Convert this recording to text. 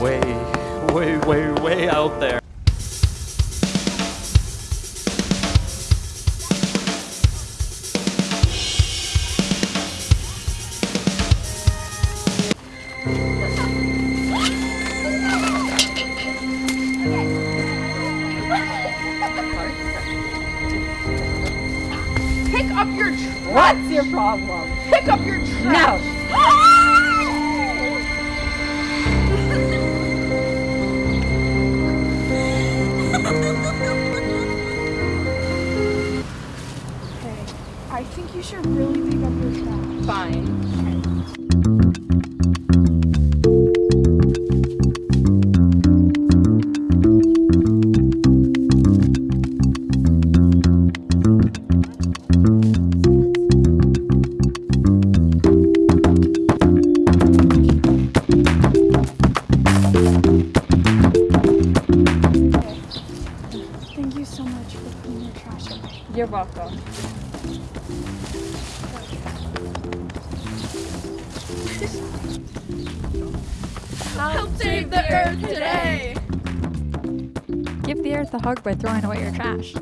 way, way, way way out there. Pick up your trash. What's your problem? Pick up your trash. No. Ah! Think you should really pick up your trash. Fine. Thank you so much for putting your trash away. You're welcome. Help save the earth today. Give the earth a hug by throwing away your trash.